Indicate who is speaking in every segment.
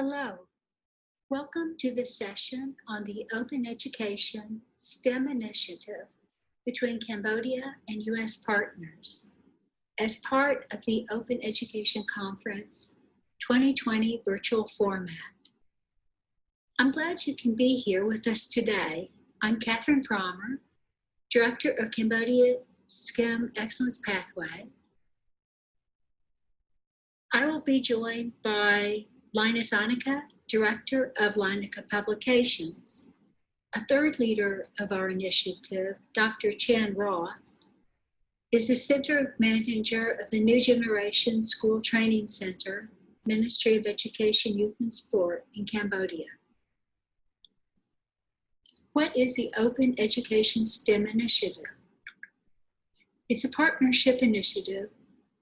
Speaker 1: Hello. Welcome to this session on the Open Education STEM Initiative between Cambodia and U.S. partners as part of the Open Education Conference 2020 virtual format. I'm glad you can be here with us today. I'm Catherine Promer, Director of Cambodia STEM Excellence Pathway. I will be joined by Linus Annika, Director of Lanaka Publications. A third leader of our initiative, Dr. Chan Roth, is the Center Manager of the New Generation School Training Center, Ministry of Education, Youth and Sport in Cambodia. What is the Open Education STEM Initiative? It's a partnership initiative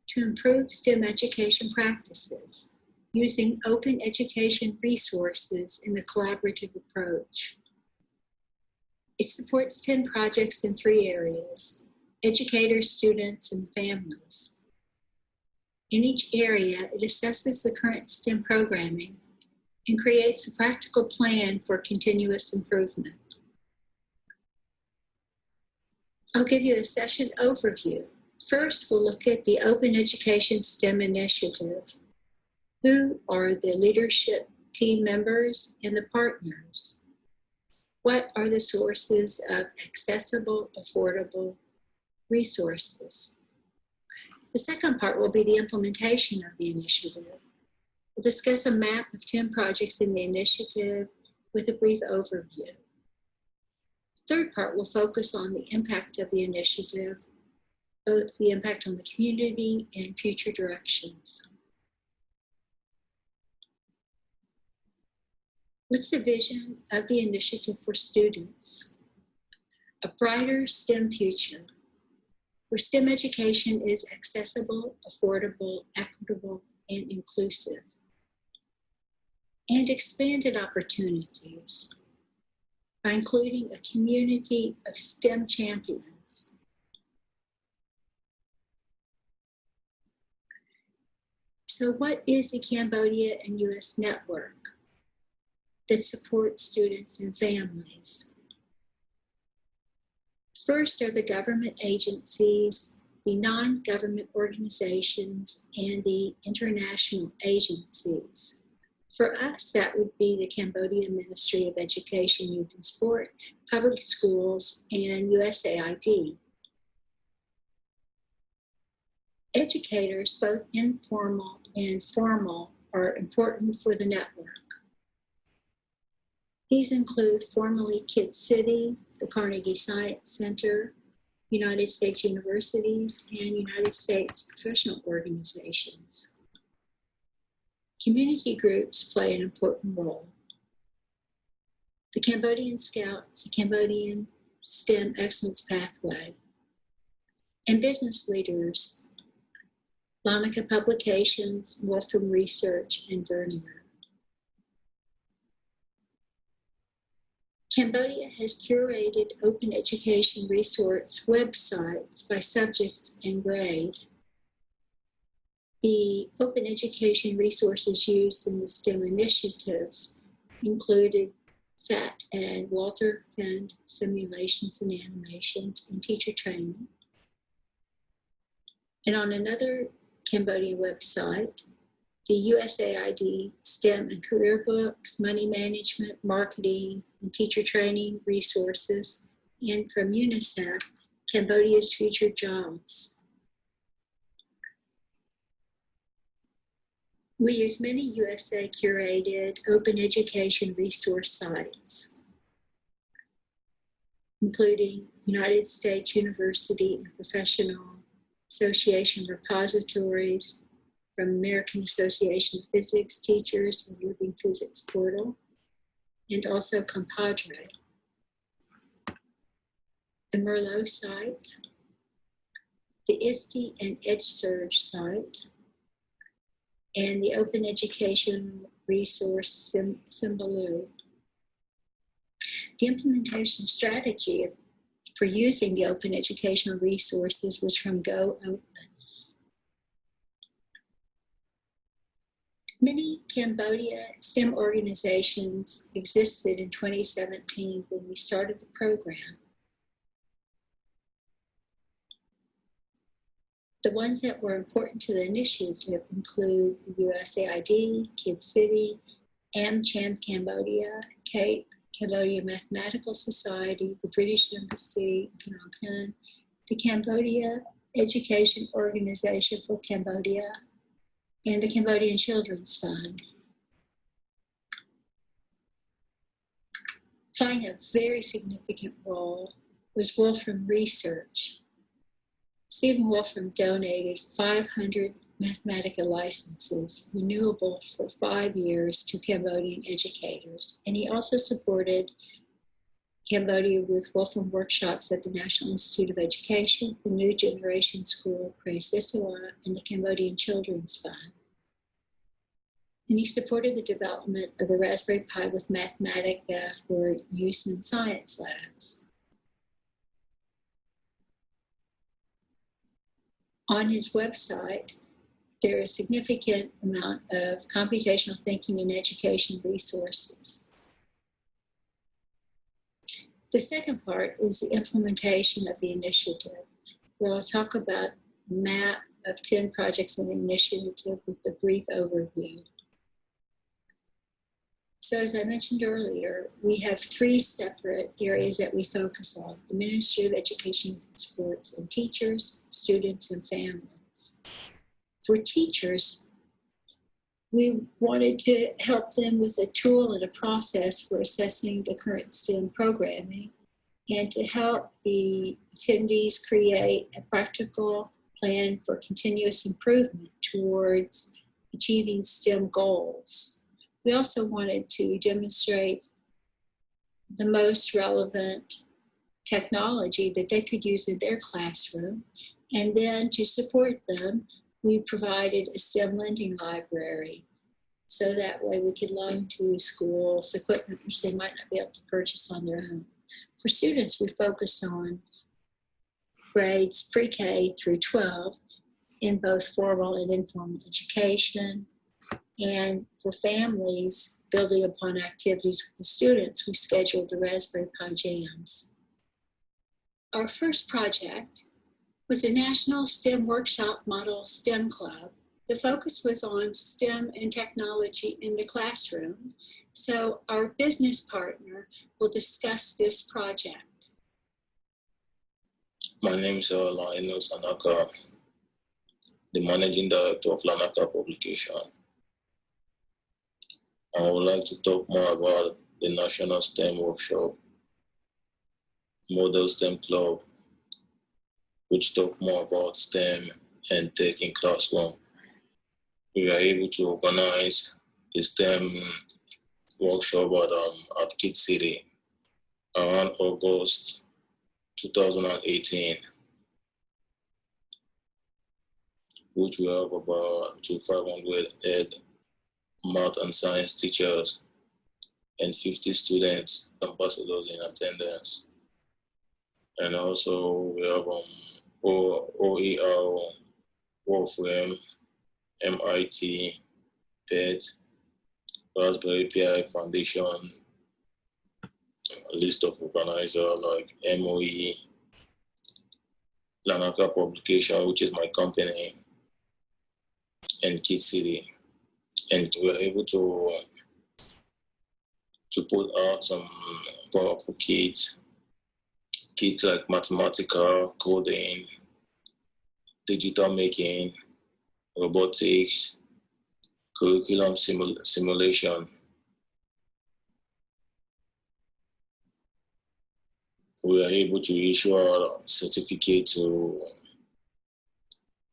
Speaker 1: to improve STEM education practices using open education resources in a collaborative approach. It supports 10 projects in three areas, educators, students, and families. In each area, it assesses the current STEM programming and creates a practical plan for continuous improvement. I'll give you a session overview. First, we'll look at the Open Education STEM Initiative, who are the leadership team members and the partners? What are the sources of accessible, affordable resources? The second part will be the implementation of the initiative. We'll discuss a map of 10 projects in the initiative with a brief overview. The third part will focus on the impact of the initiative, both the impact on the community and future directions. What's the vision of the initiative for students? A brighter STEM future where STEM education is accessible, affordable, equitable, and inclusive. And expanded opportunities by including a community of STEM champions. So what is the Cambodia and US network? That support students and families. First are the government agencies, the non-government organizations, and the international agencies. For us, that would be the Cambodian Ministry of Education, Youth and Sport, public schools, and USAID. Educators, both informal and formal, are important for the network. These include formerly Kid City, the Carnegie Science Center, United States universities, and United States professional organizations. Community groups play an important role. The Cambodian Scouts, the Cambodian STEM Excellence Pathway, and business leaders, Lanaka Publications, Wolfram Research, and Vernier. Cambodia has curated open education resource websites by subjects and grade. The open education resources used in the STEM initiatives included PhET and Walter Fendt simulations and animations and teacher training. And on another Cambodia website, the USAID STEM and career books, money management, marketing, and teacher training resources, and from UNICEF, Cambodia's Future Jobs. We use many USA curated open education resource sites, including United States University and Professional Association repositories, from American Association of Physics Teachers and Living Physics Portal, and also Compadre. The Merlot site, the ISTE and EdSurge site, and the Open Education Resource Symbaloo. The implementation strategy for using the open educational resources was from Go Many Cambodia STEM organizations existed in 2017 when we started the program. The ones that were important to the initiative include USAID, Kid City, AmCham Cambodia, CAPE, Cambodia Mathematical Society, the British Embassy in Phnom Penh, the Cambodia Education Organization for Cambodia, and the Cambodian Children's Fund. Playing a very significant role was Wolfram Research. Stephen Wolfram donated 500 Mathematica licenses renewable for five years to Cambodian educators. And he also supported Cambodia with Wolfram workshops at the National Institute of Education, the New Generation School of Preah Sisowath, and the Cambodian Children's Fund. And he supported the development of the Raspberry Pi with Mathematica uh, for use in science labs. On his website, there is a significant amount of computational thinking and education resources. The second part is the implementation of the initiative, where I'll talk about map of 10 projects in the initiative with a brief overview. So as I mentioned earlier, we have three separate areas that we focus on, the Ministry of Education, Sports, and teachers, students, and families for teachers, we wanted to help them with a tool and a process for assessing the current STEM programming and to help the attendees create a practical plan for continuous improvement towards achieving STEM goals. We also wanted to demonstrate the most relevant technology that they could use in their classroom and then to support them we provided a STEM lending library. So that way we could loan to schools equipment which they might not be able to purchase on their own. For students, we focused on grades pre-K through 12 in both formal and informal education. And for families, building upon activities with the students, we scheduled the Raspberry Pi Jams. Our first project was a National STEM Workshop Model STEM Club. The focus was on STEM and technology in the classroom. So our business partner will discuss this project.
Speaker 2: My name is uh, Laino Sanaka, the managing director of Lanaka Publication. I would like to talk more about the National STEM Workshop, Model STEM Club, which talk more about STEM and tech in classroom. We are able to organize a STEM workshop at, um, at Kid City around August 2018, which we have about to 500 ed, math and science teachers and 50 students, ambassadors in attendance. And also we have um, O OER, MIT, PhET, Raspberry Pi Foundation, a list of organizers like MOE, Lanaka Publication, which is my company, and Kid City. And we were able to, to put out some powerful kits kits like Mathematica, coding, digital making, robotics, curriculum simul simulation. We are able to issue a certificate to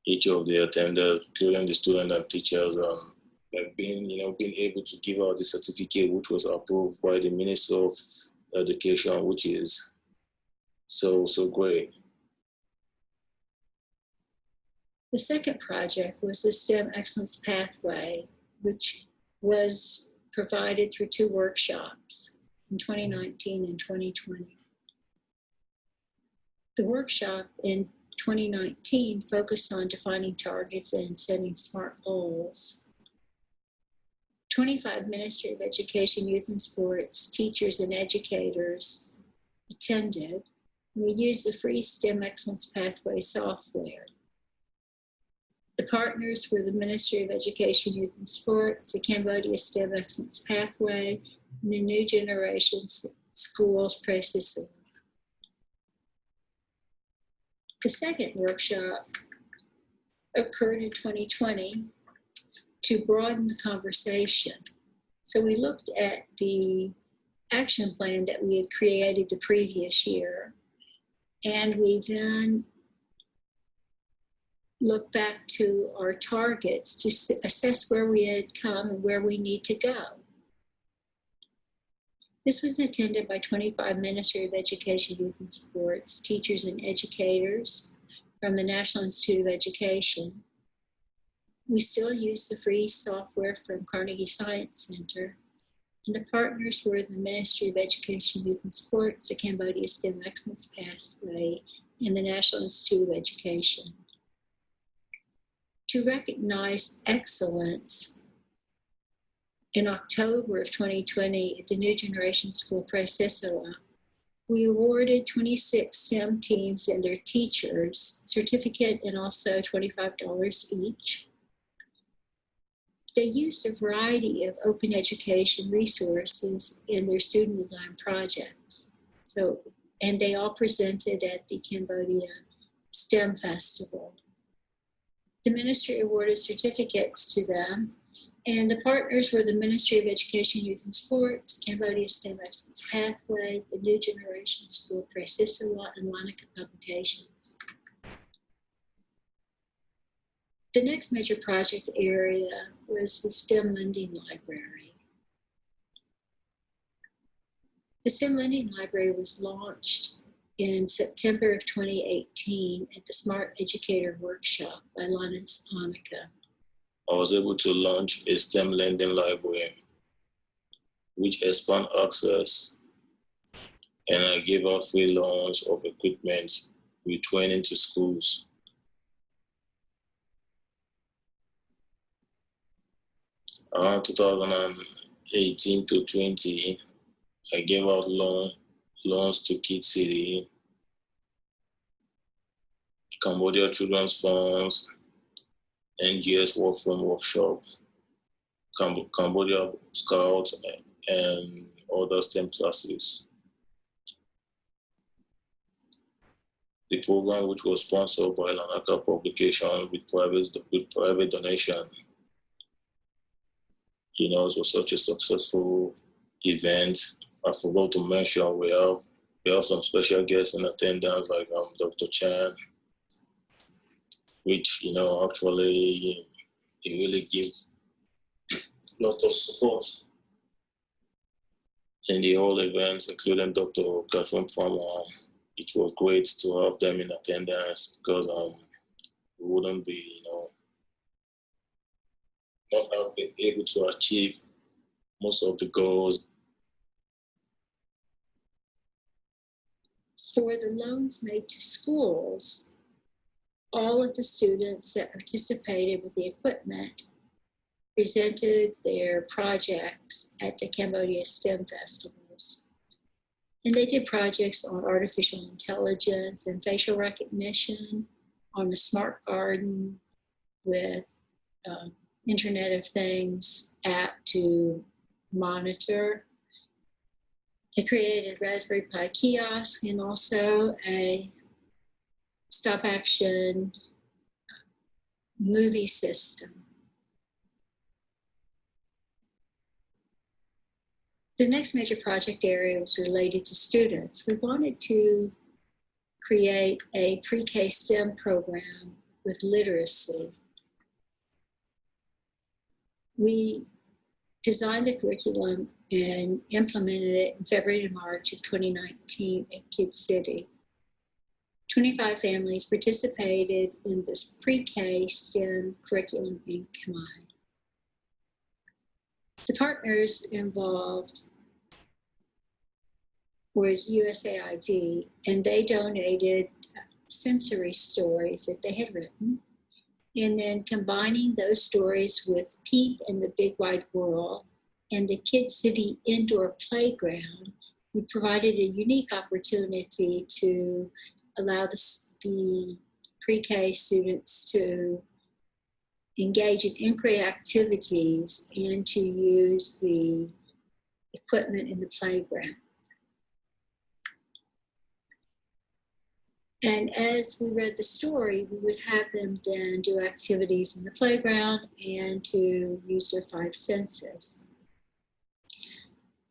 Speaker 2: each of the attenders, including the students and teachers, um, like being, you know, being able to give out the certificate which was approved by the Minister of Education, which is so, so great.
Speaker 1: The second project was the STEM Excellence Pathway, which was provided through two workshops in 2019 and 2020. The workshop in 2019 focused on defining targets and setting SMART goals. 25 Ministry of Education, Youth and Sports, teachers and educators attended. We used the free STEM Excellence Pathway software. The partners were the Ministry of Education, Youth and Sports, the Cambodia STEM Excellence Pathway, and the New Generation Schools Practice. The second workshop occurred in 2020 to broaden the conversation. So we looked at the action plan that we had created the previous year, and we then look back to our targets to assess where we had come and where we need to go. This was attended by 25 Ministry of Education, Youth and Sports, teachers and educators from the National Institute of Education. We still use the free software from Carnegie Science Center. And the partners were the Ministry of Education, Youth and Sports, the Cambodia STEM Excellence Pathway, and the National Institute of Education to recognize excellence in October of 2020 at the New Generation School Preah Sisowath, we awarded 26 STEM teams and their teachers certificate and also $25 each. They used a variety of open education resources in their student design projects. So, and they all presented at the Cambodia STEM Festival the ministry awarded certificates to them, and the partners were the Ministry of Education, Youth and Sports, Cambodia STEM Excellence Pathway, the New Generation School Preah Sisowath, and Lanaka Publications. The next major project area was the STEM Lending Library. The STEM Lending Library was launched in September of 2018 at the Smart Educator Workshop by Linus Hanukkah.
Speaker 2: I was able to launch a STEM lending library, which expand access, and I gave out free loans of equipment with training to schools. Around 2018 to 20, I gave out loan, loans to Kid City, Cambodia Children's Funds, NGS Work From Workshop, Cam- Cambodia Scouts, and other STEM classes. The program, which was sponsored by Lanaka Publication with private, with private donation, you know, it was such a successful event. I forgot to mention we have we have some special guests in attendance like um, Dr. Chan, which you know actually it really give a lot of support in the whole event, including Dr. Catherine Palmer. It was great to have them in attendance because um we wouldn't be you know not have been able to achieve most of the goals
Speaker 1: For the loans made to schools, all of the students that participated with the equipment presented their projects at the Cambodia STEM festivals. And they did projects on artificial intelligence and facial recognition, on the smart garden with um, Internet of Things app to monitor. They created Raspberry Pi kiosk and also a stop action movie system. The next major project area was related to students. We wanted to create a pre-K STEM program with literacy. We designed the curriculum and implemented it in February to March of 2019 at Kid City. 25 families participated in this pre-K STEM curriculum in Khmer. The partners involved was USAID, and they donated sensory stories that they had written. And then combining those stories with Peep and the Big Wide World and the Kid City Indoor Playground, we provided a unique opportunity to allow the, the pre-K students to engage in inquiry activities and to use the equipment in the playground. And as we read the story, we would have them then do activities in the playground and to use their five senses.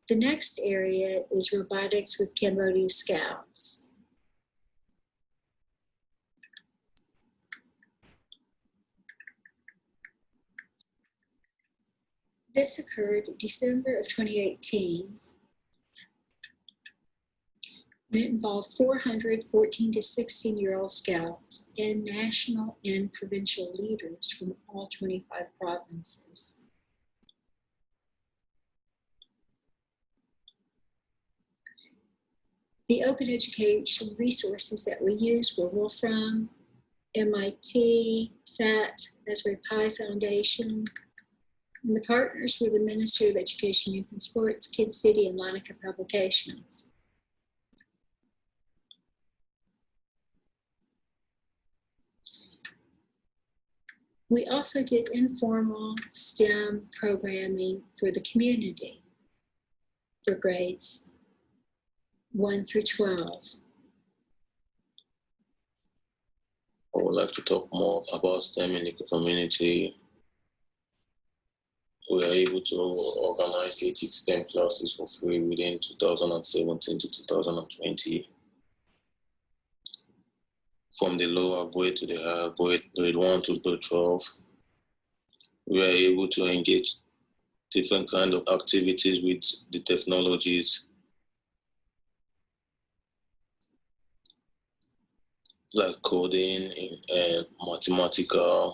Speaker 1: The next area is robotics with Cambodia Scouts. This occurred December of 2018 and it involved 414 to 16 year old scouts and national and provincial leaders from all 25 provinces. The open education resources that we used were Wolfram, MIT, PhET, Raspberry Pi Foundation, and the partners were the Ministry of Education, Youth and Sports, Kid City, and Lanaka Publications. We also did informal STEM programming for the community for grades 1 through 12.
Speaker 2: I would like to talk more about STEM in the community. We are able to organize 80 STEM classes for free within 2017 to 2020. From the lower grade to the higher grade, grade 1 to grade 12. We are able to engage different kind of activities with the technologies like coding and eh, Mathematica,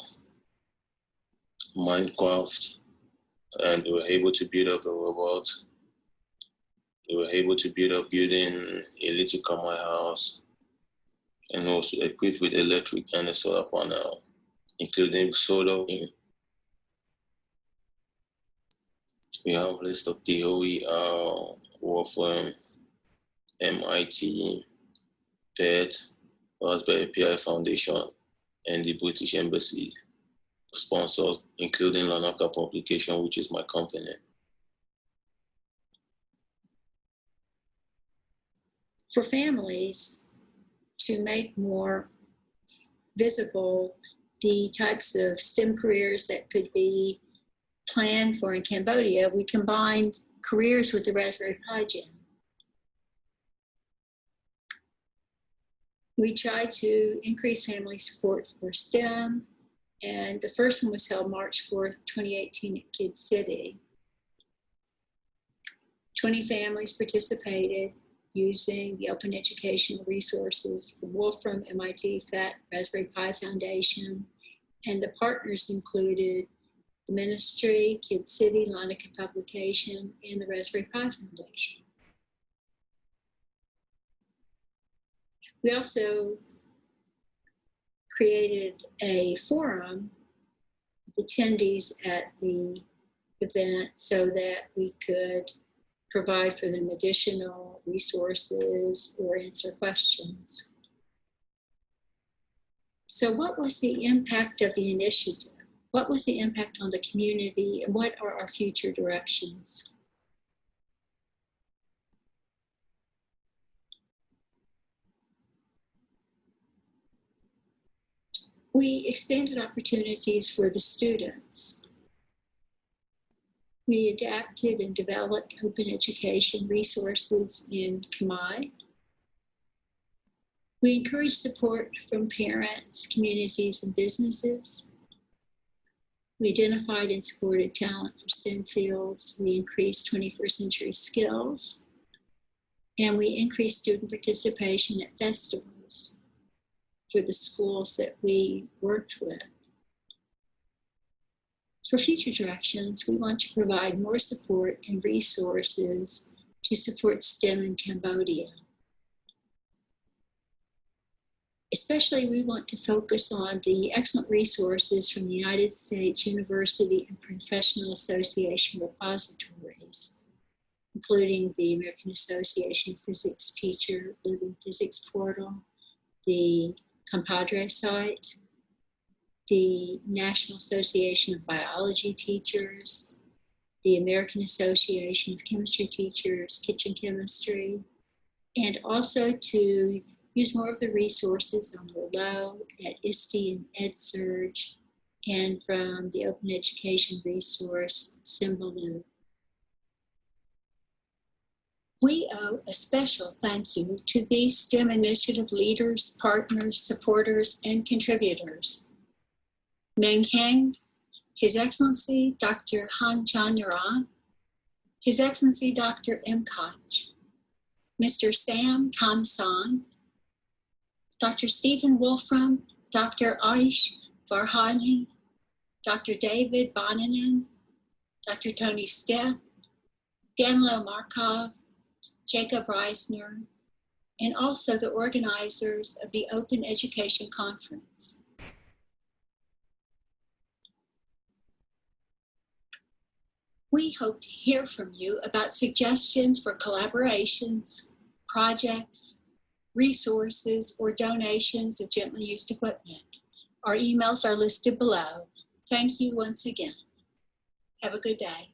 Speaker 2: Minecraft, and we were able to build up a robot. We were able to build up building a little Khmer house and also equipped with electric and solar panel, um, including solar. In. We have um, a list of DOE, Wolfram, MIT, PhET, Raspberry Pi Foundation, and the British Embassy sponsors, including Lanaka Publication, which is my company.
Speaker 1: For families to make more visible the types of STEM careers that could be planned for in Cambodia, we combined careers with the Raspberry Pi Jam. we tried to increase family support for STEM, and the first one was held March 4th, 2018 at Kid City. 20 families participated using the open educational resources from Wolfram, MIT, PhET, Raspberry Pi Foundation, and the partners included the ministry, Kid City, Lanaka Publication, and the Raspberry Pi Foundation. We also created a forum with attendees at the event so that we could provide for them additional resources or answer questions. So what was the impact of the initiative? What was the impact on the community and what are our future directions? we expanded opportunities for the students. We adapted and developed open education resources in Khmer. We encouraged support from parents, communities, and businesses. We identified and supported talent for STEM fields. We increased 21st century skills. And we increased student participation at festivals for the schools that we worked with. For future directions, we want to provide more support and resources to support STEM in Cambodia. Especially, we want to focus on the excellent resources from the United States University and Professional Association repositories, including the American Association Physics Teacher Living Physics Portal, the Compadre site, the National Association of Biology Teachers, the American Association of Chemistry Teachers, Kitchen Chemistry, and also to use more of the resources on Merlot at ISTE and EdSurge, and from the Open Education resource, Symbaloo. We owe a special thank you to these STEM initiative leaders, partners, supporters, and contributors. Meng Heng, His Excellency Dr. Hang Chuon Naron, His Excellency Dr. M. Koch, Mr. Sam Kamsan, Dr. Stephen Wolfram, Dr. Aish Farhani, Dr. David Bonanen, Dr. Tony Steth, Danilo Markov, Jacob Reisner, and also the organizers of the Open Education Conference. We hope to hear from you about suggestions for collaborations, projects, resources, or donations of gently used equipment. Our emails are listed below. Thank you once again. Have a good day.